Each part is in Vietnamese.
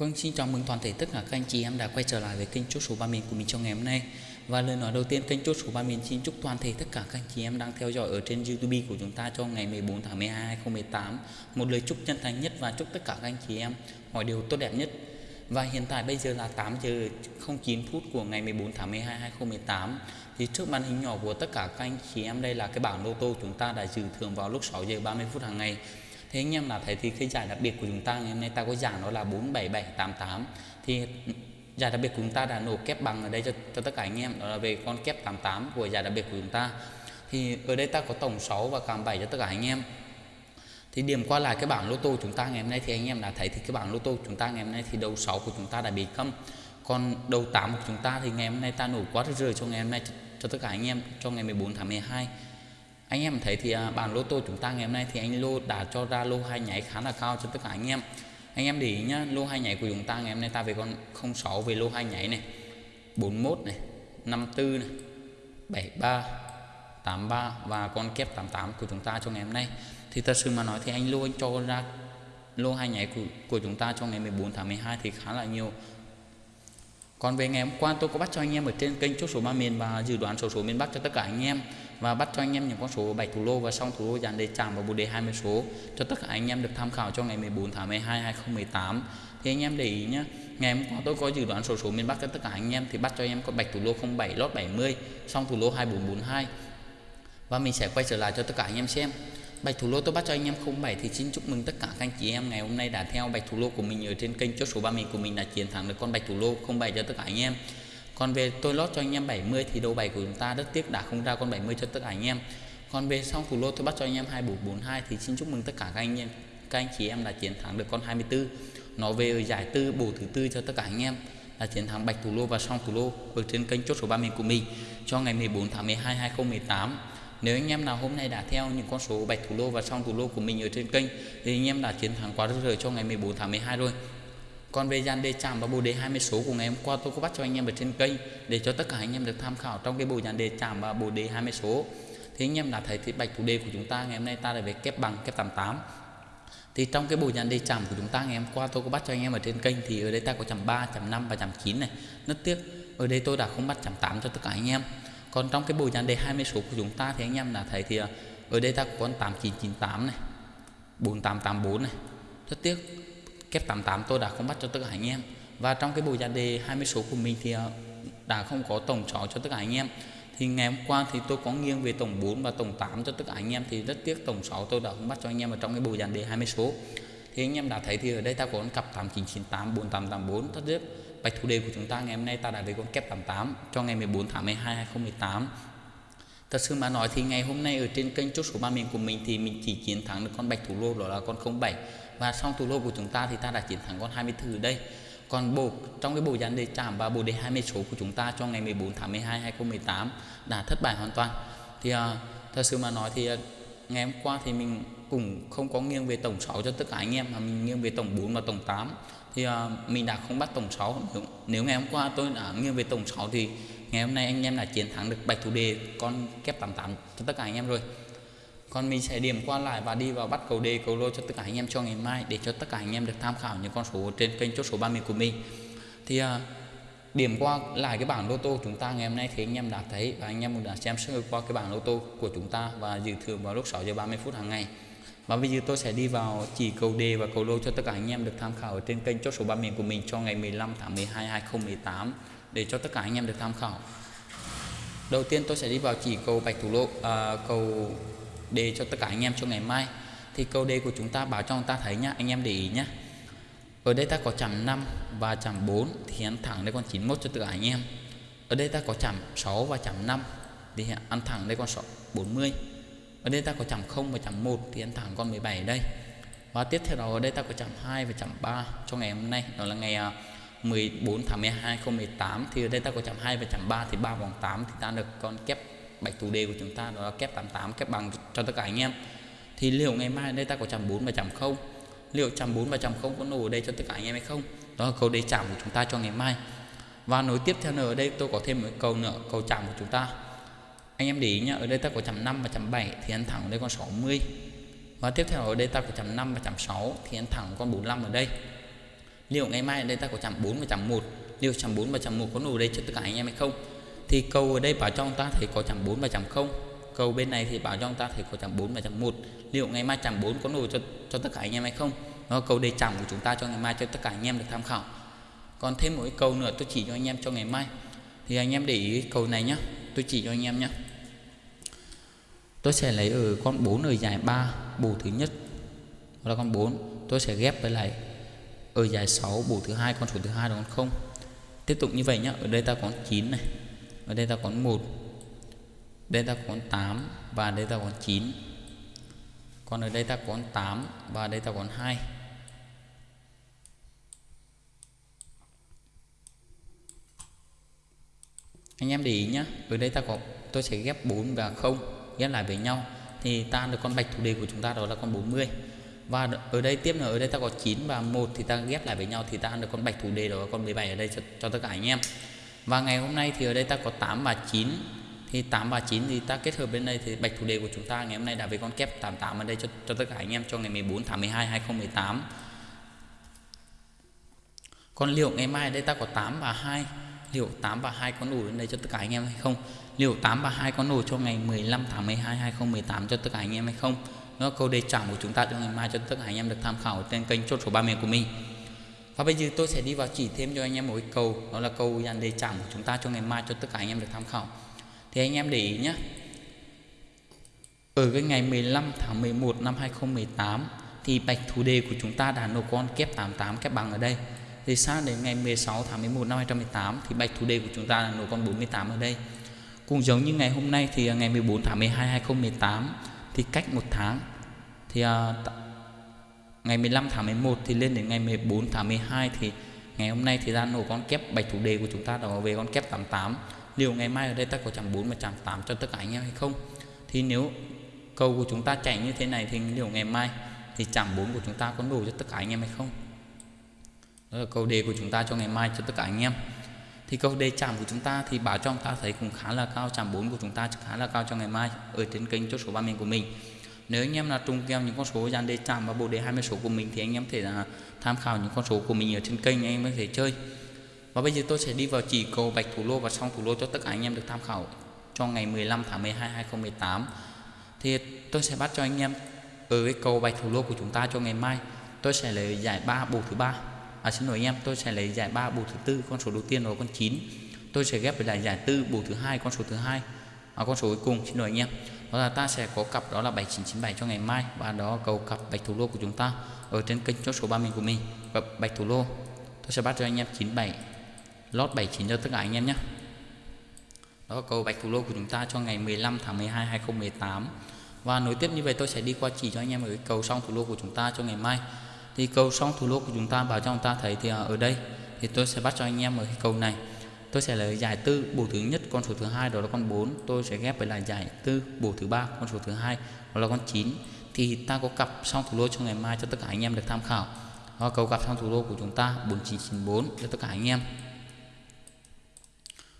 Vâng, xin chào mừng toàn thể tất cả các anh chị em đã quay trở lại với kênh chốt số ba miền của mình trong ngày hôm nay. Và lời nói đầu tiên kênh chốt số ba miền xin chúc toàn thể tất cả các anh chị em đang theo dõi ở trên YouTube của chúng ta cho ngày 14 tháng 12 2018 một lời chúc chân thành nhất và chúc tất cả các anh chị em mọi điều tốt đẹp nhất. Và hiện tại bây giờ là 8 giờ 09 phút của ngày 14 tháng 12 2018 thì trước màn hình nhỏ của tất cả các anh chị em đây là cái bảng lô tô chúng ta đã dự thưởng vào lúc 6 giờ 30 phút hàng ngày thế anh em là thấy thì cái giải đặc biệt của chúng ta ngày hôm nay ta có giải nó là 47788 thì giải đặc biệt của chúng ta đã nổ kép bằng ở đây cho, cho tất cả anh em đó là về con kép 88 của giải đặc biệt của chúng ta. Thì ở đây ta có tổng 6 và cảm 7 cho tất cả anh em. Thì điểm qua lại cái bảng lô tô chúng ta ngày hôm nay thì anh em đã thấy thì cái bảng lô tô chúng ta ngày hôm nay thì đầu 6 của chúng ta đã bị câm còn đầu 8 của chúng ta thì ngày hôm nay ta nổ quá rời cho ngày hôm nay cho, cho tất cả anh em cho ngày 14 tháng 12 anh em thấy thì bàn bản lô tô chúng ta ngày hôm nay thì anh lô đã cho ra lô hai nháy khá là cao cho tất cả anh em. Anh em để ý nhá lô hai nháy của chúng ta ngày hôm nay ta về con 06 về lô hai nháy này. 41 này 54 này 73 83 và con kép 88 của chúng ta cho ngày hôm nay. Thì thật sự mà nói thì anh lô anh cho ra lô hai nháy của, của chúng ta cho ngày 14 tháng 12 thì khá là nhiều. Còn về ngày hôm qua tôi có bắt cho anh em ở trên kênh chốt số ba miền và dự đoán số số miền Bắc cho tất cả anh em và bắt cho anh em những con số 7 thủ lô và xong thủ lô dàn đề chạm vào bộ đề 20 số. Cho tất cả anh em được tham khảo cho ngày 14 tháng 12 2018 thì anh em để ý nhé ngày hôm qua tôi có dự đoán số số miền Bắc cho tất cả anh em thì bắt cho anh em con bạch thủ lô 07 lót 70 xong thủ lô 2442 và mình sẽ quay trở lại cho tất cả anh em xem. Bạch thủ lô tôi bắt cho anh em 07 thì xin chúc mừng tất cả các anh chị em ngày hôm nay đã theo bạch thủ lô của mình ở trên kênh chốt số 30 của mình đã chiến thắng được con bạch thủ lô 07 cho tất cả anh em. Còn về tôi lót cho anh em 70 thì đầu 7 của chúng ta rất tiếc đã không ra con 70 cho tất cả anh em. Còn về sau thủ lô tôi bắt cho anh em 2442 thì xin chúc mừng tất cả các anh em, các anh chị em đã chiến thắng được con 24. Nó về ở giải tư, bổ thứ tư cho tất cả anh em là chiến thắng bạch thủ lô và song thủ lô ở trên kênh chốt số 30 của mình cho ngày 14 tháng 12 2018 nếu anh em nào hôm nay đã theo những con số bạch thủ lô và song thủ lô của mình ở trên kênh thì anh em đã chiến thắng quá rời cho ngày 14 tháng 12 rồi còn về dàn đề chạm và bộ đề 20 số của ngày hôm qua, tôi có bắt cho anh em ở trên kênh để cho tất cả anh em được tham khảo trong cái bộ dàn đề chạm và bộ đề 20 số. Thì anh em đã thấy thì bạch thủ đề của chúng ta ngày hôm nay ta là về kép bằng, kép 88 thì trong cái bộ dàn đề chạm của chúng ta ngày hôm qua, tôi có bắt cho anh em ở trên kênh thì ở đây ta có chạm 3 chạm 5 và chạm 9 này. Rất tiếc, ở đây tôi đã không bắt chạm 8 cho tất cả anh em. Còn trong cái bộ dàn đề 20 số của chúng ta thì anh em đã thấy thì ờ, ở đây ta có con 8998 này 4884 này. Rất tiếc kép 88 tôi đã không bắt cho tất cả anh em. Và trong cái bộ giá đề 20 số của mình thì ờ, đã không có tổng 6 cho tất cả anh em. Thì ngày hôm qua thì tôi có nghiêng về tổng 4 và tổng 8 cho tất cả anh em thì rất tiếc tổng 6 tôi đã không bắt cho anh em ở trong cái bộ dàn đề 20 số. Thì anh em đã thấy thì ở đây ta có con cặp 8998 4884 rất tiếc. Bạch thủ đề của chúng ta ngày hôm nay ta đã về con kép 88 cho ngày 14 tháng 12 2018 Thật sự mà nói thì ngày hôm nay ở trên kênh chốt số 3 miền của mình thì mình chỉ chiến thắng được con bạch thủ lô đó là con 07 và xong thủ lô của chúng ta thì ta đã chiến thắng con 24 ở đây. Còn bộ trong cái bộ dàn đề chạm và bộ đề 20 số của chúng ta cho ngày 14 tháng 12 2018 đã thất bại hoàn toàn. Thì uh, thật sự mà nói thì uh, ngày hôm qua thì mình cũng không có nghiêng về tổng 6 cho tất cả anh em mà mình nghiêng về tổng 4 và tổng 8 thì uh, mình đã không bắt tổng 6 nếu, nếu ngày hôm qua tôi đã nghiêng về tổng 6 thì ngày hôm nay anh em đã chiến thắng được bạch thủ đề con kép 88 cho tất cả anh em rồi. Còn mình sẽ điểm qua lại và đi vào bắt cầu đề cầu lô cho tất cả anh em cho ngày mai để cho tất cả anh em được tham khảo những con số trên kênh chốt số 30 của mình. Thì à, điểm qua lại cái bảng lô tô chúng ta ngày hôm nay thì anh em đã thấy và anh em cũng đã xem sơ qua cái bảng lô tô của chúng ta và dự thưởng vào lúc 6 giờ 30 phút hàng ngày. Và bây giờ tôi sẽ đi vào chỉ cầu đề và cầu lô cho tất cả anh em được tham khảo ở trên kênh chốt số 3 miền của mình cho ngày 15 tháng 12 2018 để cho tất cả anh em được tham khảo. Đầu tiên tôi sẽ đi vào chỉ cầu bạch thủ lộ à, cầu đề cho tất cả anh em cho ngày mai. Thì cầu đề của chúng ta báo cho người ta thấy nhá, anh em để ý nhá. Ở đây ta có chạm 5 và chạm 4 thì ăn thẳng đây con 91 cho tất cả anh em. Ở đây ta có chạm 6 và chạm 5 thì ăn thẳng đây con 40 ở đây ta có chạm 0 và chạm 1 thì ăn thẳng con 17 ở đây và tiếp theo đó ở đây ta có chạm 2 và chạm 3 cho ngày hôm nay đó là ngày à, 14 tháng 12 2018 thì ở đây ta có chấm 2 và chấm 3 thì 3 vòng 8 thì ta được con kép bạch thủ đề của chúng ta, đó là kép 88 kép bằng cho tất cả anh em. Thì liệu ngày mai ở đây ta có chấm 4 và chấm 0 liệu chấm 4 và chấm 0 có nổ ở đây cho tất cả anh em hay không? Đó là câu đề chạm của chúng ta cho ngày mai. Và nối tiếp theo nữa, ở đây tôi có thêm một câu nữa, câu chạm của chúng ta. Anh em để ý nhá, ở đây ta có chấm 5 và chấm 7 thì ăn thẳng ở đây con 60 và tiếp theo ở đây ta có chấm 5 và chấm 6 thì ăn thẳng con 45 ở đây liệu ngày mai ở đây ta có chạm 4 và chạm 1 liệu chạm 4 và chạm 1 có nổ đây cho tất cả anh em hay không? Thì cầu ở đây bảo cho chúng ta thấy có chạm 4 và chạm 0 cầu bên này thì bảo cho chúng ta thấy có chạm 4 và chạm 1 liệu ngày mai chạm 4 có nổ cho cho tất cả anh em hay không? Nó cầu đề chạm của chúng ta cho ngày mai, cho tất cả anh em được tham khảo. Còn thêm một cái câu nữa, tôi chỉ cho anh em cho ngày mai. Thì anh em để ý cầu này nhá. Tôi chỉ cho anh em nhá. Tôi sẽ lấy ở con 4 ở dài 3 bù thứ nhất. Đó là con 4 tôi sẽ ghép với lại ở dài 6 bổ thứ hai, con số thứ hai là con 0 tiếp tục như vậy nhá, ở đây ta có 9 này, ở đây ta có 1 đây ta có 8 và đây ta có 9 còn ở đây ta có 8 và đây ta có 2 anh em để ý nhá, ở đây ta có, tôi sẽ ghép 4 và 0 ghép lại với nhau. Thì ta được con bạch thủ đề của chúng ta đó là con 40 và ở đây tiếp nữa ở đây ta có 9 và 1 thì ta ghép lại với nhau thì ta ăn được con bạch thủ đề đó con 17 ở đây cho, cho tất cả anh em. Và ngày hôm nay thì ở đây ta có 8 và 9 thì 8 và 9 thì ta kết hợp bên đây thì bạch thủ đề của chúng ta ngày hôm nay đã với con kép 88 ở đây cho, cho tất cả anh em cho ngày 14 tháng 12 2018 còn liệu ngày mai ở đây ta có 8 và 2 liệu 8 và 2 có đủ đến đây cho tất cả anh em hay không? Liệu 8 và 2 có đủ cho ngày 15 tháng 12 2018 cho tất cả anh em hay không? Nó câu đề chạm của chúng ta cho ngày mai cho tất cả anh em được tham khảo trên kênh chốt số 3 miền của mình. Và bây giờ tôi sẽ đi vào chỉ thêm cho anh em một cái câu, đó là câu dàn đề chạm của chúng ta cho ngày mai cho tất cả anh em được tham khảo. Thì anh em để ý nhé ở cái ngày 15 tháng 11 năm 2018 thì bạch thủ đề của chúng ta đã nộp con kép 88 kép bằng ở đây. Thì sang đến ngày 16 tháng 11 năm 2018 thì bạch thủ đề của chúng ta là nộp con 48 ở đây. Cũng giống như ngày hôm nay thì ngày 14 tháng 12 2018 thì cách một tháng thì uh, ngày 15 tháng 11 thì lên đến ngày 14 tháng 12 thì ngày hôm nay thì ra nổ con kép bạch thủ đề của chúng ta đó về con kép 88 liệu ngày mai ở đây ta có chạm 4 và chạm 8 cho tất cả anh em hay không? Thì nếu cầu của chúng ta chạy như thế này thì liệu ngày mai thì chạm 4 của chúng ta có đủ cho tất cả anh em hay không? Đó là câu đề của chúng ta cho ngày mai cho tất cả anh em. Thì câu đề chạm của chúng ta thì bảo cho chúng ta thấy cũng khá là cao chạm 4 của chúng ta khá là cao cho ngày mai ở trên kênh chốt số 3 mình của mình nếu anh em là trùng kèo những con số dàn đề chạm và bộ đề 20 số của mình thì anh em thể là tham khảo những con số của mình ở trên kênh anh em có thể chơi. Và bây giờ tôi sẽ đi vào chỉ cầu bạch thủ lô và song thủ lô cho tất cả anh em được tham khảo cho ngày 15 tháng 12 2018 thì tôi sẽ bắt cho anh em ở cái cầu bạch thủ lô của chúng ta cho ngày mai. Tôi sẽ lấy giải 3 bộ thứ ba. À, xin lỗi anh em tôi sẽ lấy giải 3 bộ thứ tư con số đầu tiên là con 9 tôi sẽ ghép với lại giải tư bộ thứ hai con số thứ hai. À, con số cuối cùng xin lỗi anh em đó là ta sẽ có cặp đó là 7997 cho ngày mai. Và đó cầu cặp bạch thủ lô của chúng ta ở trên kênh chốt số 30 của mình. Cặp bạch thủ lô. Tôi sẽ bắt cho anh em 97 lót 79 cho tất cả anh em nhé. Đó cầu bạch thủ lô của chúng ta cho ngày 15 tháng 12 2018 và nối tiếp như vậy tôi sẽ đi qua chỉ cho anh em ở cái cầu song thủ lô của chúng ta cho ngày mai. Thì cầu song thủ lô của chúng ta bảo cho chúng ta thấy thì ở đây. Thì tôi sẽ bắt cho anh em ở cái cầu này tôi sẽ lấy giải tư bổ thứ nhất con số thứ hai đó là con 4 tôi sẽ ghép với lại giải tư bổ thứ ba con số thứ hai đó là con 9 thì ta có cặp xong thủ lô cho ngày mai cho tất cả anh em được tham khảo. Đó, cầu cặp xong thủ lô của chúng ta 4994 cho tất cả anh em.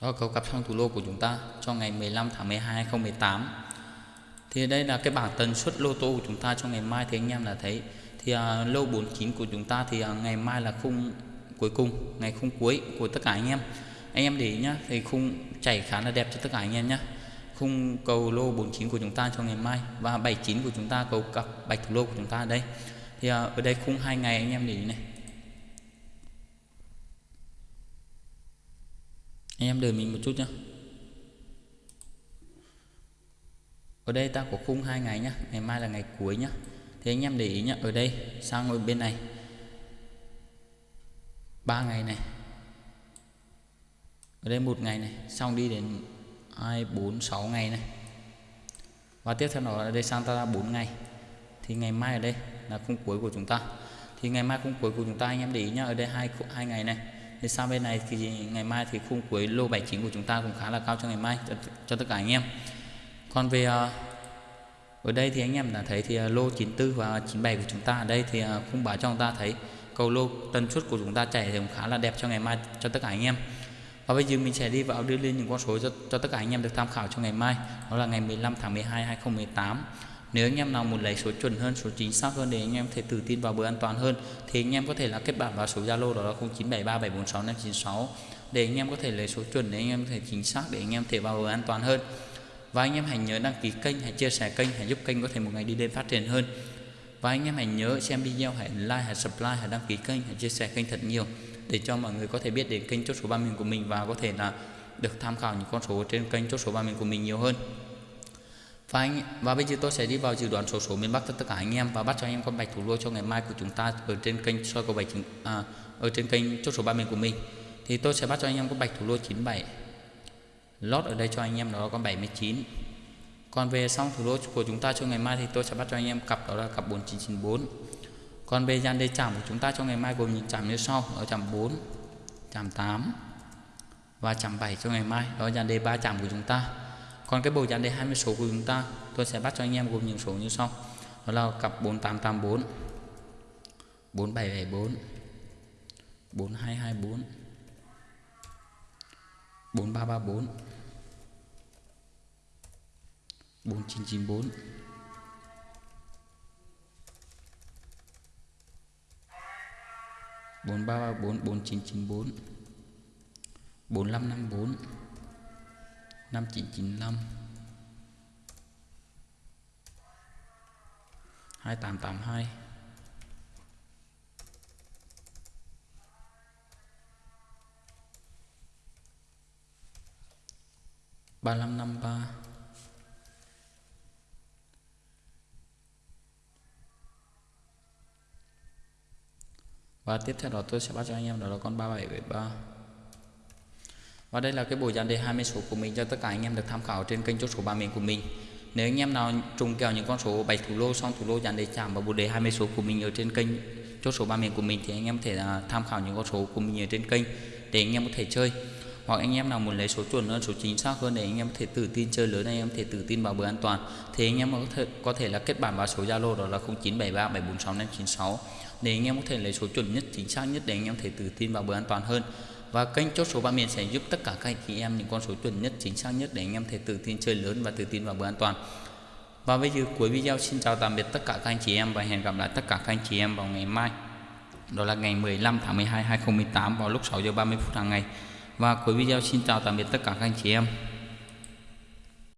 Đó cầu cặp xong thủ lô của chúng ta cho ngày 15 tháng 12 2018 thì đây là cái bảng tần suất lô tô của chúng ta cho ngày mai thì anh em là thấy. Thì uh, lô 49 của chúng ta thì uh, ngày mai là khung cuối cùng ngày khung cuối của tất cả anh em anh em để ý nhá thì khung chảy khá là đẹp cho tất cả anh em nhé khung cầu lô 49 của chúng ta cho ngày mai và 79 của chúng ta cầu cặp bạch thủ lô của chúng ta ở đây. Thì à, ở đây khung hai ngày anh em để ý này. Anh em đợi mình một chút nhé ở đây ta có khung hai ngày nhá ngày mai là ngày cuối nhá. Thì anh em để ý nhá ở đây sang ngồi bên này. Ba ngày này ở đây một ngày này xong đi đến hai bốn sáu ngày này. Và tiếp theo nó ở đây sang ta ra 4 ngày. Thì ngày mai ở đây là khung cuối của chúng ta. Thì ngày mai khung cuối của chúng ta anh em để ý nhá ở đây hai hai ngày này. Thì sang bên này thì ngày mai thì khung cuối lô 79 của chúng ta cũng khá là cao cho ngày mai cho, cho tất cả anh em. Còn về à, ở đây thì anh em đã thấy thì à, lô 94 và 97 của chúng ta ở đây thì à, khung báo cho chúng ta thấy cầu lô tần suất của chúng ta chạy thì cũng khá là đẹp cho ngày mai cho tất cả anh em và bây giờ mình sẽ đi vào đưa lên những con số cho, cho tất cả anh em được tham khảo cho ngày mai. Đó là ngày 15 tháng 12 2018 nếu anh em nào muốn lấy số chuẩn hơn số chính xác hơn để anh em thể tự tin vào bữa an toàn hơn thì anh em có thể là kết bạn vào số Zalo đó là 0973746596 để anh em có thể lấy số chuẩn để anh em thể chính xác để anh em thể vào bữa an toàn hơn. Và anh em hãy nhớ đăng ký kênh hãy chia sẻ kênh hãy giúp kênh có thể một ngày đi lên phát triển hơn và anh em hãy nhớ xem video hãy like hãy subscribe hãy đăng ký kênh hãy chia sẻ kênh thật nhiều để cho mọi người có thể biết đến kênh chốt số ba miền của mình và có thể là được tham khảo những con số trên kênh chốt số ba miền của mình nhiều hơn. Và anh và bây giờ tôi sẽ đi vào dự đoán số số miền Bắc cho tất cả anh em và bắt cho anh em con bạch thủ lô cho ngày mai của chúng ta ở trên kênh soi cầu bạch à, ở trên kênh chốt số ba miền của mình. Thì tôi sẽ bắt cho anh em con bạch thủ lô 97 lót ở đây cho anh em đó là con 79 còn về xong thủ đô của chúng ta cho ngày mai thì tôi sẽ bắt cho anh em cặp, đó là cặp 4994 còn về dàn đề chạm của chúng ta cho ngày mai gồm những chạm như sau, đó chạm 4 chạm 8 và chạm 7 cho ngày mai, đó là dàn đề 3 chạm của chúng ta. Còn cái bộ dàn đề 20 số của chúng ta, tôi sẽ bắt cho anh em gồm những số như sau, đó là cặp 4884 4774 4224 4334 4994 4334 4994 4554 5995 2882 3553 và tiếp theo đó tôi sẽ bắt cho anh em đó là con 3773 và đây là cái bộ dàn đề 20 số của mình cho tất cả anh em được tham khảo trên kênh chốt số 3 miền của mình. Nếu anh em nào trùng kèo những con số 7 thủ lô xong thủ lô dàn đề chạm vào bộ đề 20 số của mình ở trên kênh chốt số 3 miền của mình thì anh em có thể là tham khảo những con số của mình ở trên kênh để anh em có thể chơi. Hoặc anh em nào muốn lấy số chuẩn hơn, số chính xác hơn để anh em có thể tự tin chơi lớn, anh em có thể tự tin vào bữa an toàn, thì anh em có thể có thể là kết bạn vào số Zalo đó là 0973 746 596 để anh em có thể lấy số chuẩn nhất, chính xác nhất để anh em thể tự tin vào bữa an toàn hơn. Và kênh chốt số ba miền sẽ giúp tất cả các anh chị em những con số chuẩn nhất, chính xác nhất để anh em thể tự tin chơi lớn và tự tin vào bữa an toàn. Và bây giờ cuối video xin chào tạm biệt tất cả các anh chị em và hẹn gặp lại tất cả các anh chị em vào ngày mai. Đó là ngày 15 tháng 12 2018 vào lúc 6 giờ 30 phút hàng ngày. Và cuối video xin chào tạm biệt tất cả các anh chị em.